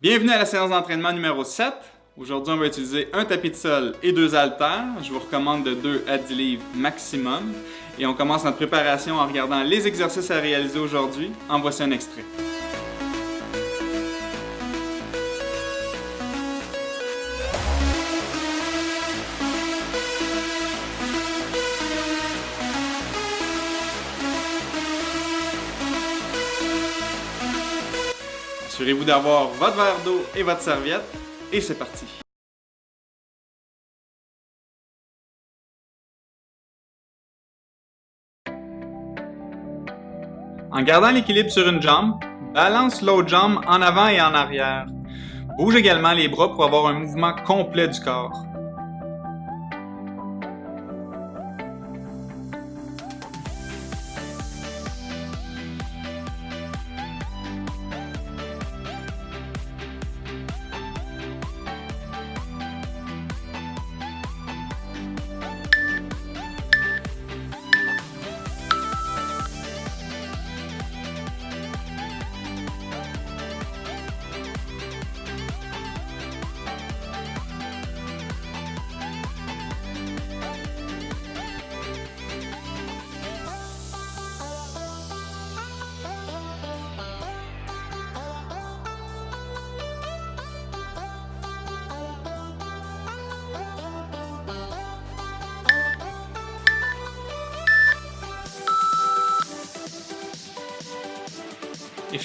Bienvenue à la séance d'entraînement numéro 7. Aujourd'hui, on va utiliser un tapis de sol et deux haltères. Je vous recommande de 2 à 10 livres maximum. Et on commence notre préparation en regardant les exercices à réaliser aujourd'hui. En voici un extrait. Assurez-vous d'avoir votre verre d'eau et votre serviette, et c'est parti! En gardant l'équilibre sur une jambe, balance l'autre jambe en avant et en arrière. Bouge également les bras pour avoir un mouvement complet du corps.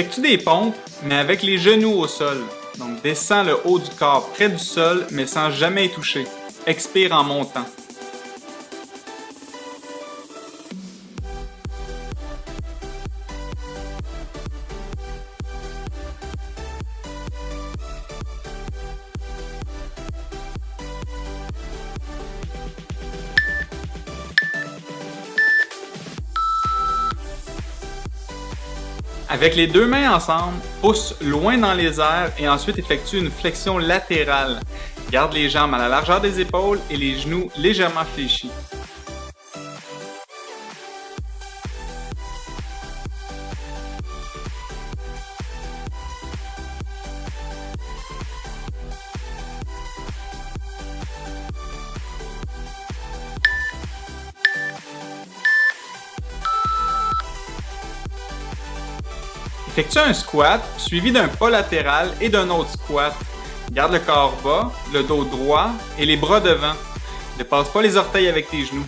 Effectue des pompes, mais avec les genoux au sol. Donc descends le haut du corps près du sol, mais sans jamais y toucher. Expire en montant. Avec les deux mains ensemble, pousse loin dans les airs et ensuite effectue une flexion latérale. Garde les jambes à la largeur des épaules et les genoux légèrement fléchis. Effectue un squat suivi d'un pas latéral et d'un autre squat? Garde le corps bas, le dos droit et les bras devant. Ne passe pas les orteils avec tes genoux.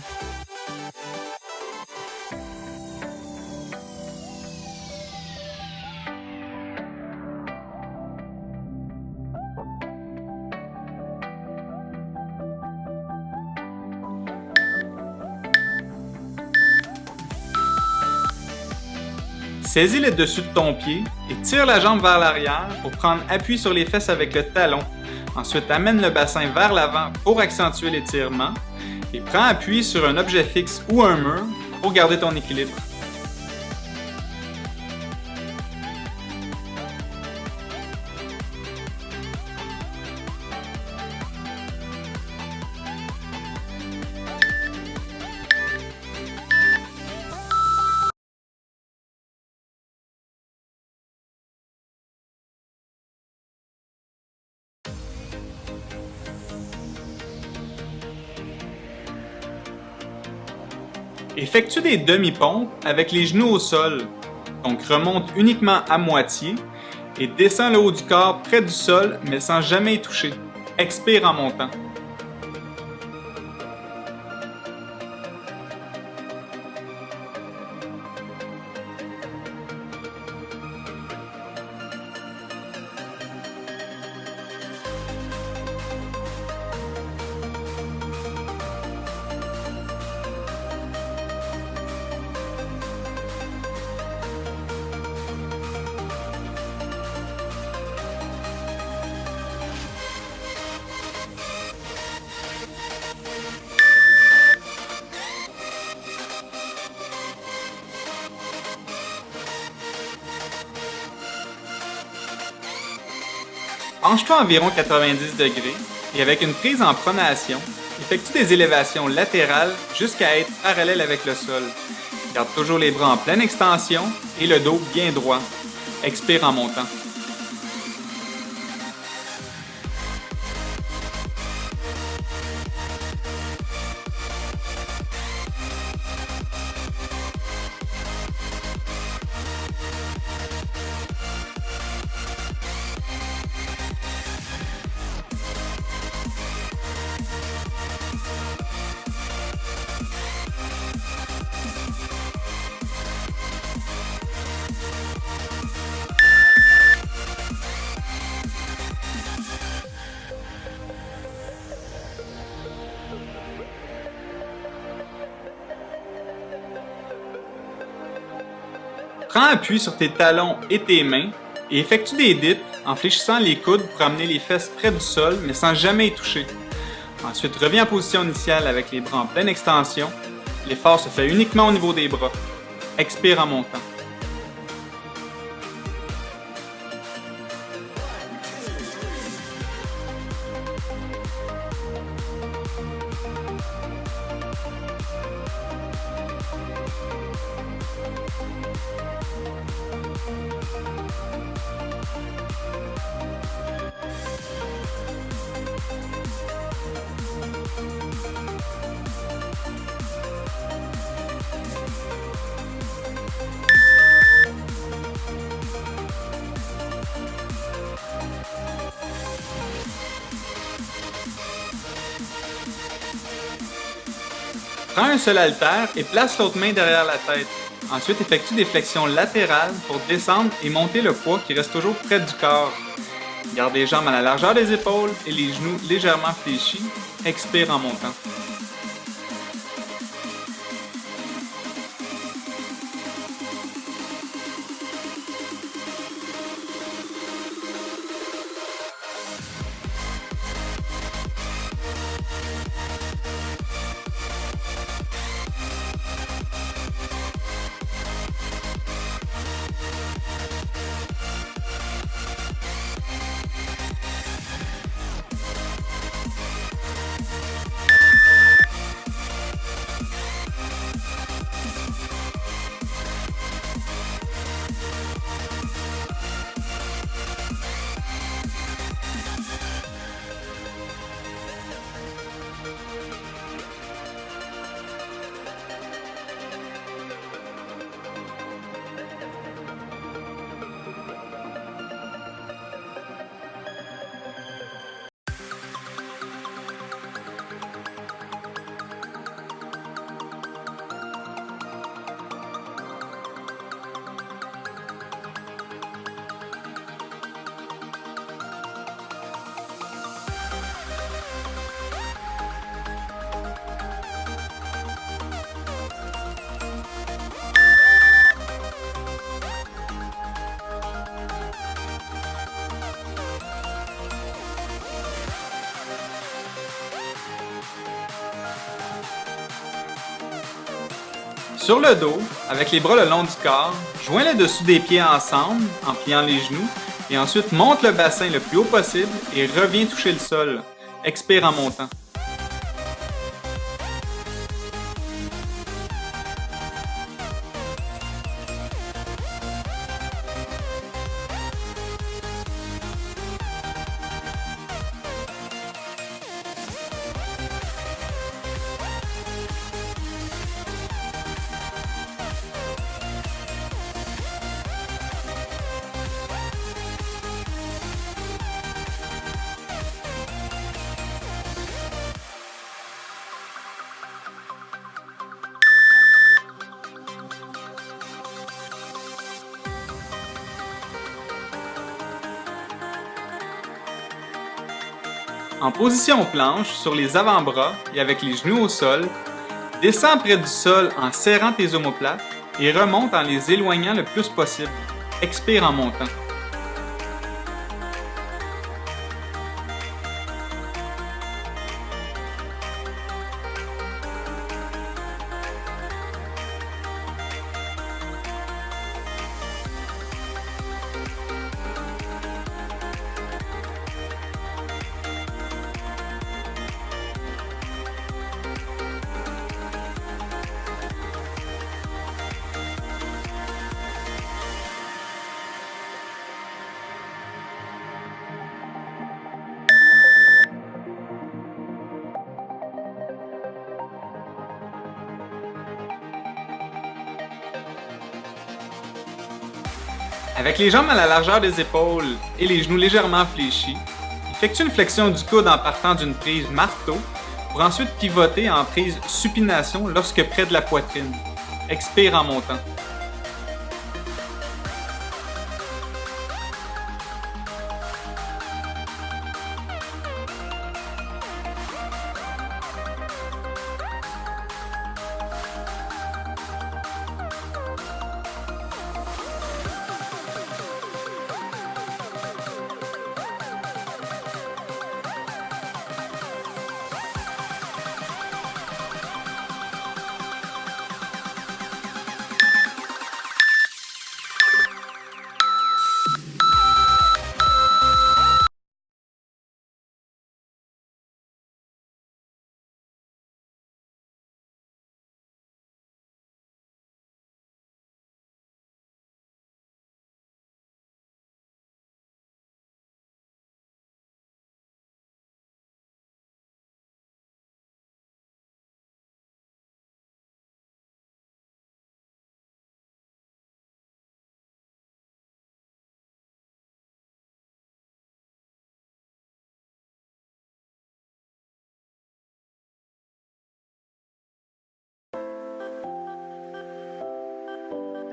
Saisis le dessus de ton pied et tire la jambe vers l'arrière pour prendre appui sur les fesses avec le talon. Ensuite, amène le bassin vers l'avant pour accentuer l'étirement et prends appui sur un objet fixe ou un mur pour garder ton équilibre. Effectue des demi-pompes avec les genoux au sol. Donc remonte uniquement à moitié et descends le haut du corps près du sol mais sans jamais toucher. Expire en montant. Penche-toi environ 90 degrés et avec une prise en pronation, effectue des élévations latérales jusqu'à être parallèle avec le sol. Garde toujours les bras en pleine extension et le dos bien droit. Expire en montant. Prends appui sur tes talons et tes mains et effectue des dips en fléchissant les coudes pour amener les fesses près du sol mais sans jamais y toucher. Ensuite, reviens en position initiale avec les bras en pleine extension. L'effort se fait uniquement au niveau des bras. Expire en montant. Un seul haltère et place l'autre main derrière la tête. Ensuite, effectue des flexions latérales pour descendre et monter le poids qui reste toujours près du corps. Garde les jambes à la largeur des épaules et les genoux légèrement fléchis. Expire en montant. Sur le dos, avec les bras le long du corps, joins le dessous des pieds ensemble en pliant les genoux et ensuite monte le bassin le plus haut possible et reviens toucher le sol. Expire en montant. En position planche, sur les avant-bras et avec les genoux au sol, descends près du sol en serrant tes omoplates et remonte en les éloignant le plus possible. Expire en montant. Avec les jambes à la largeur des épaules et les genoux légèrement fléchis, effectue une flexion du coude en partant d'une prise marteau pour ensuite pivoter en prise supination lorsque près de la poitrine. Expire en montant.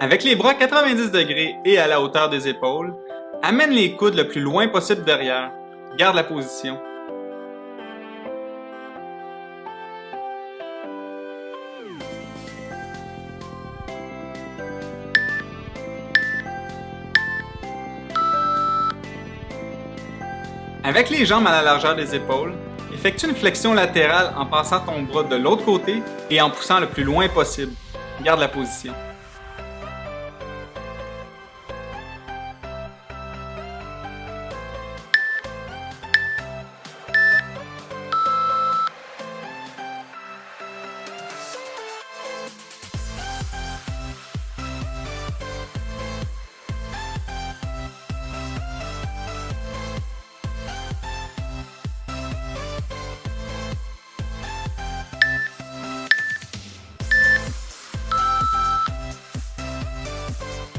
Avec les bras 90 degrés et à la hauteur des épaules, amène les coudes le plus loin possible derrière. Garde la position. Avec les jambes à la largeur des épaules, effectue une flexion latérale en passant ton bras de l'autre côté et en poussant le plus loin possible. Garde la position.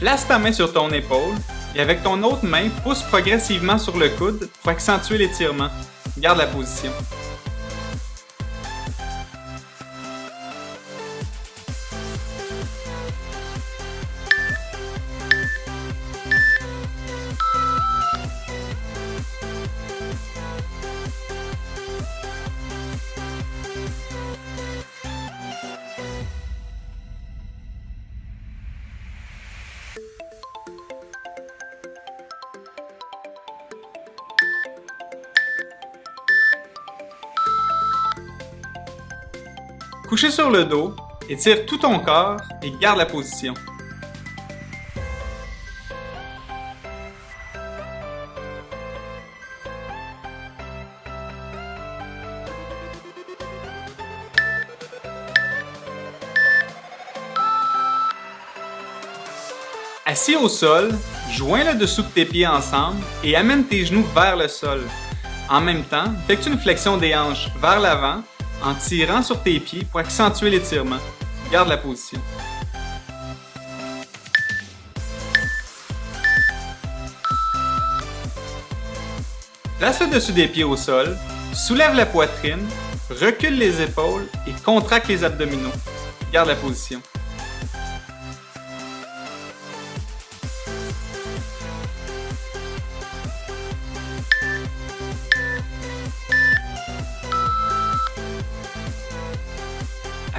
Place ta main sur ton épaule et avec ton autre main, pousse progressivement sur le coude pour accentuer l'étirement. Garde la position. Couché sur le dos, étire tout ton corps et garde la position. Assis au sol, joins le dessous de tes pieds ensemble et amène tes genoux vers le sol. En même temps, effectue une flexion des hanches vers l'avant en tirant sur tes pieds pour accentuer l'étirement. Garde la position. Place le dessus des pieds au sol, soulève la poitrine, recule les épaules et contracte les abdominaux. Garde la position.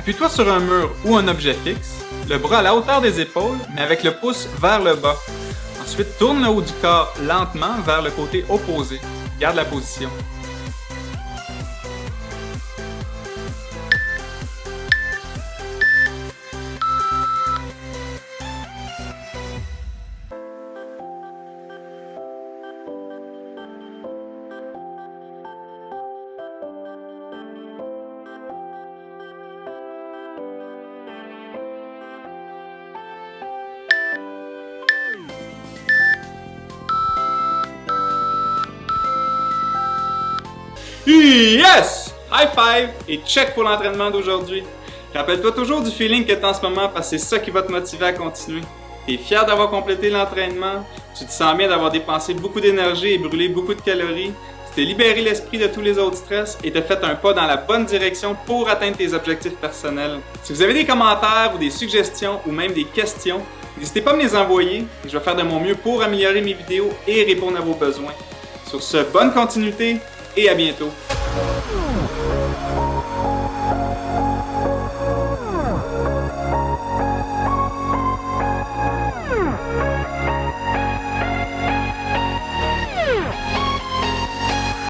Appuie-toi sur un mur ou un objet fixe, le bras à la hauteur des épaules, mais avec le pouce vers le bas. Ensuite, tourne le haut du corps lentement vers le côté opposé. Garde la position. Yes! High five et check pour l'entraînement d'aujourd'hui. Rappelle-toi toujours du feeling que tu as en ce moment parce que c'est ça qui va te motiver à continuer. Tu es fier d'avoir complété l'entraînement, tu te sens bien d'avoir dépensé beaucoup d'énergie et brûlé beaucoup de calories, tu t'es libéré l'esprit de tous les autres stress et t'as fait un pas dans la bonne direction pour atteindre tes objectifs personnels. Si vous avez des commentaires ou des suggestions ou même des questions, n'hésitez pas à me les envoyer et je vais faire de mon mieux pour améliorer mes vidéos et répondre à vos besoins. Sur ce, bonne continuité et à bientôt.